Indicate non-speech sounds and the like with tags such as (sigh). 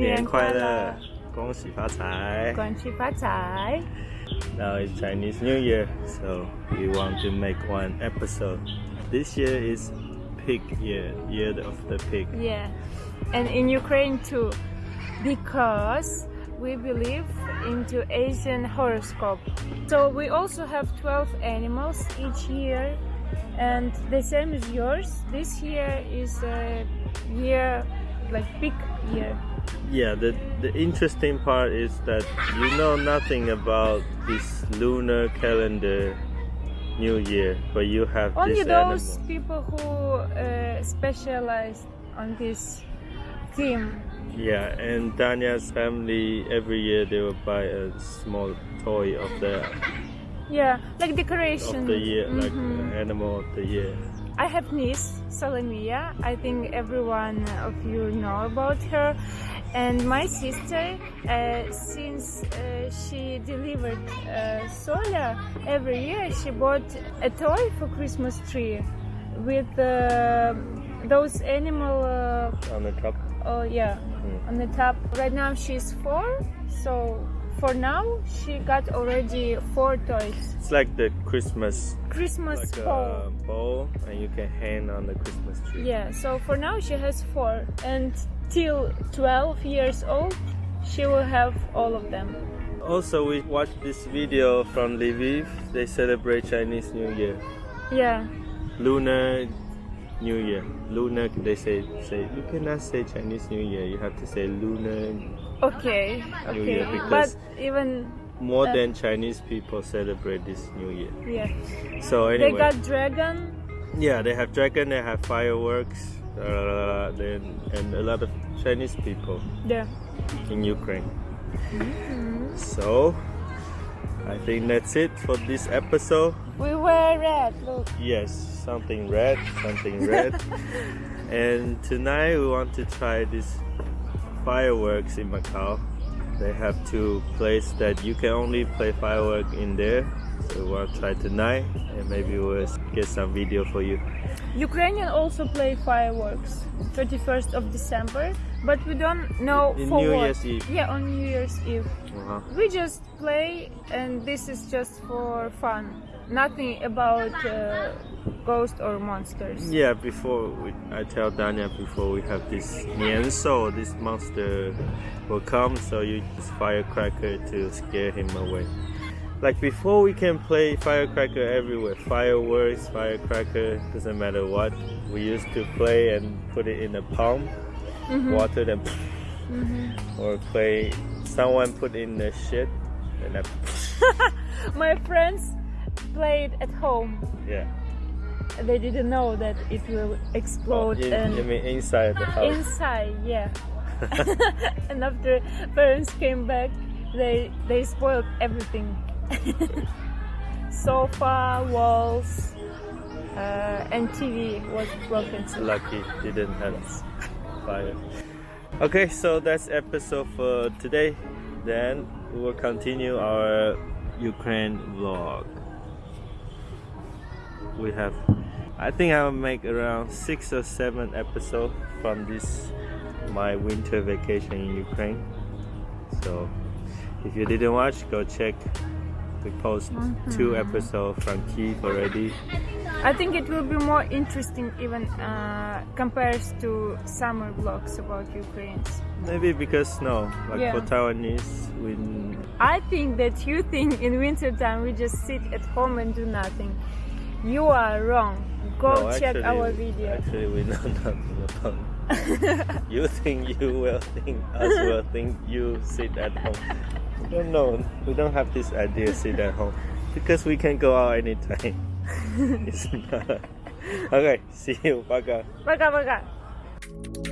年快乐，恭喜发财，恭喜发财。Now it's Chinese New Year, so we want to make one episode. This year is pig year, year of the pig. Yeah, and in Ukraine too, because we believe into Asian horoscope. So we also have 12 animals each year and the same as yours. This year is a year like big year. Yeah, the, the interesting part is that you know nothing about this lunar calendar new year, but you have this. Only those animal. people who uh, specialize on this theme. Yeah, and Danya's family every year they will buy a small toy of the Yeah, like decoration. of the year, like Mhm. uh, animal of the year. I have niece Salomia. I think everyone of you know about her. And my sister, uh, since uh, she delivered uh, Sola, every year she bought a toy for Christmas tree with uh, those animal. Uh, on the top. oh yeah, Mm. on the top. Right now she's four, so for now she got already four toys. It's like the Christmas Christmas like pole. a bowl, and you can hang on the Christmas tree. Yeah, so for now she has four, and till 12 years old, she will have all of them. Also, we watched this video from Lviv. They celebrate Chinese New Year, Yeah, Lunar New Year. Lunar, they say say you cannot say Chinese New Year. You have to say Lunar. okay, New okay. Year, But even, More Uh, than Chinese people celebrate this New Year. yeah, So anyway, they got dragon. yeah, they have dragon, they have fireworks, uh, then and a lot of Chinese people Yeah. in Ukraine. Mm-hmm. So I think that's it for this episode. We wear red, look. Yes, something red, something red. (laughs) and tonight we want to try this fireworks in Macau. They have two places that you can only play fireworks in there. So we will try tonight and maybe we'll get some video for you. Ukrainian also play fireworks, 31st of December, but we don't know In for New what. Year's Eve. Yeah, on New Year's Eve. Uh-huh. We just play, and this is just for fun. Nothing about uh, ghost or monsters. Yeah, before we, I tell Danya before we have this Nianso, this monster will come, so you use firecracker to scare him away. Like before, we can play firecracker everywhere. Fireworks, firecracker, doesn't matter what. We used to play and put it in a palm, mm-hmm. water, then mm-hmm. or play. Someone put in the shit, and then (laughs) My friends played at home. yeah. They didn't know that it will explode oh, In, and I mean inside the house. inside, yeah. (laughs) (laughs) and after parents came back, they they spoiled everything. (laughs) Sofa, walls, uh, and TV was broken. too. lucky didn't have fire. Okay, so that's episode for today. Then we will continue our Ukraine vlog. We have, I think I will make around six or seven episodes from this my winter vacation in Ukraine. So if you didn't watch, go check. We post two episodes from Kiev already. I think it will be more interesting even uh, compared to summer vlogs about Ukrainians. Maybe because snow, like Yeah. for Taiwanese, we I think that you think in winter time we just sit at home and do nothing. You are wrong. Go no, check actually- our video. Actually, we (laughs) know nothing about. (laughs) you think you will think, us will think you sit at home. No, no, we don't have this idea sit at home because we can go out anytime. (laughs) it's not. Okay, see you. Bye, bye. Bye, guys. Bye, guys.